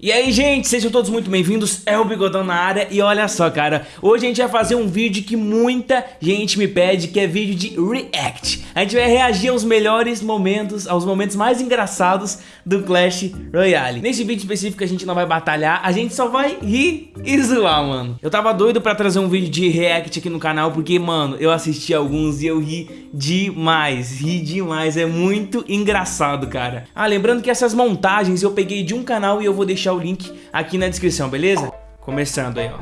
E aí, gente, sejam todos muito bem-vindos, é o Bigodão na área e olha só, cara, hoje a gente vai fazer um vídeo que muita gente me pede, que é vídeo de react. A gente vai reagir aos melhores momentos, aos momentos mais engraçados do Clash Royale. Nesse vídeo específico a gente não vai batalhar, a gente só vai rir e zoar, mano. Eu tava doido pra trazer um vídeo de react aqui no canal, porque, mano, eu assisti alguns e eu ri demais, ri demais, é muito engraçado, cara. Ah, lembrando que essas montagens eu peguei de um canal e eu vou deixar deixar o link aqui na descrição, beleza? Começando aí, ó.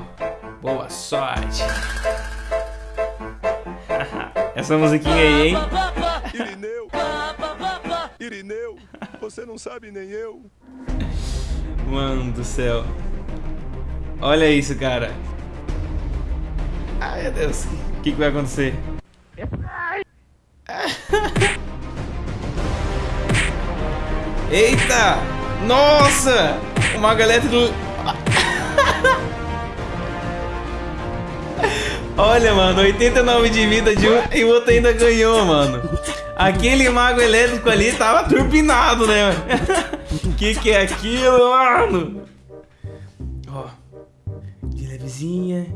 Boa sorte. Essa musiquinha aí, hein? Irineu, Irineu, você não sabe nem eu. Mano do céu. Olha isso, cara. Ai, meu Deus. O que, que vai acontecer? Eita! Nossa! Mago elétrico... Olha, mano, 89 de vida de um e o outro ainda ganhou, mano. Aquele mago elétrico ali tava turbinado, né? que que é aquilo, mano? Ó, de levezinha.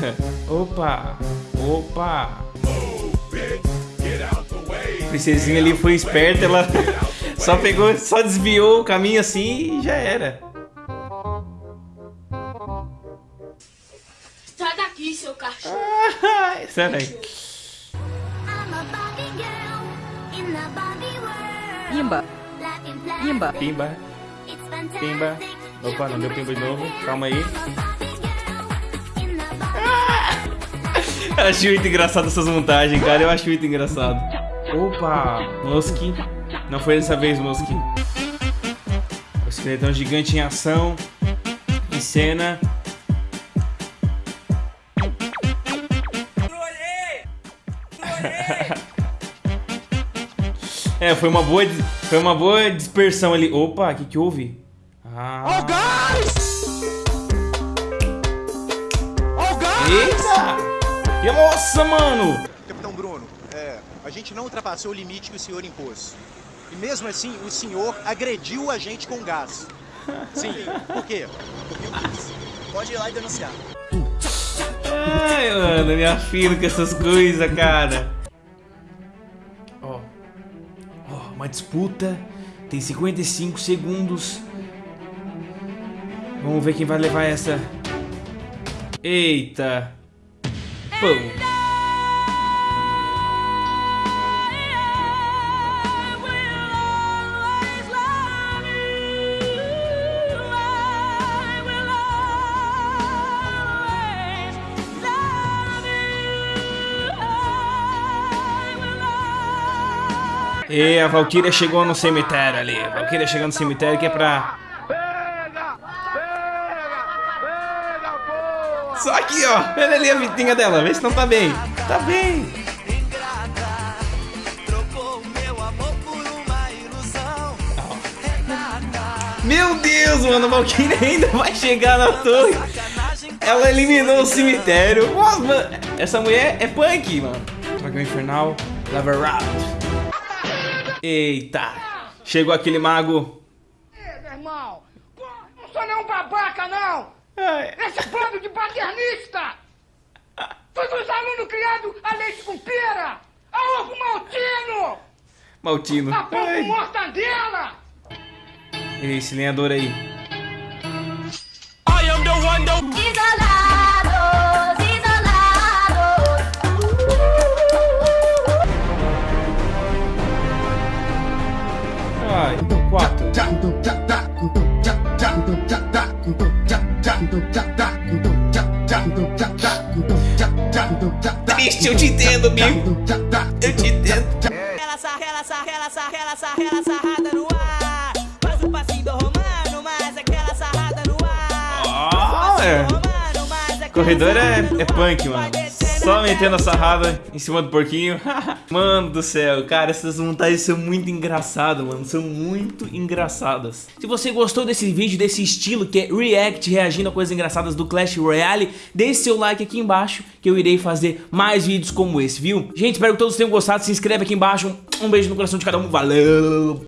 opa, opa. Princesinha ali foi esperta, ela só pegou, só desviou o caminho assim e já era. Sai daqui, seu cachorro. Sai daí. Pimba. Pimba. Pimba. Pimba. Opa, não deu pimba de novo. Calma aí. Eu acho muito engraçado essas montagens, cara. Eu acho muito engraçado. Opa, Mosque. Não foi dessa vez, Mosque. O esqueletão gigante em ação. Em cena. é, foi uma boa, foi uma boa dispersão ali. Opa, o que que houve? Ah. Oh, guys! Oh, guys! Eita! Nossa, mano! Capitão Bruno, é, a gente não ultrapassou o limite que o senhor impôs. E mesmo assim, o senhor agrediu a gente com gás. Sim, por quê? Eu. Pode ir lá e denunciar. Ai, mano, me afino com essas coisas, cara. Ó. Ó, uma disputa. Tem 55 segundos. Vamos ver quem vai levar essa. Eita. Pum. E a Valkyria chegou no cemitério ali. A Valkyria chegou no cemitério que é pra... Pega! Pega! Pega! Só aqui, ó. Olha ali a vitinha dela. Vê se não tá bem. Tá bem. Meu Deus, mano. A Valkyria ainda vai chegar na torre. Ela eliminou o cemitério. Nossa, mano. Essa mulher é punk, mano. Dragão Infernal. Lava Round. Eita! Chegou aquele mago. Ei, meu irmão! Não sou nenhum babaca, não! Ai. Esse bando de paternista! Todos os alunos criados a leite com pera! A ovo maltino! Maltino. A pão com mortadela! Esse lenhador aí. Quatro. Triste, eu te entendo, amigo. Eu te entendo. Ela sarra, ela sarra, ela sarra, ela sarra, ela sarrada no ar. Faz o passinho do romano, mas aquela sarrada no ar. Ah, é. Corredor é, é punk, mano. Só metendo a sarrada em cima do porquinho. mano do céu, cara, essas montagens são muito engraçadas, mano. São muito engraçadas. Se você gostou desse vídeo, desse estilo que é react, reagindo a coisas engraçadas do Clash Royale, deixe seu like aqui embaixo que eu irei fazer mais vídeos como esse, viu? Gente, espero que todos tenham gostado. Se inscreve aqui embaixo. Um beijo no coração de cada um. Valeu!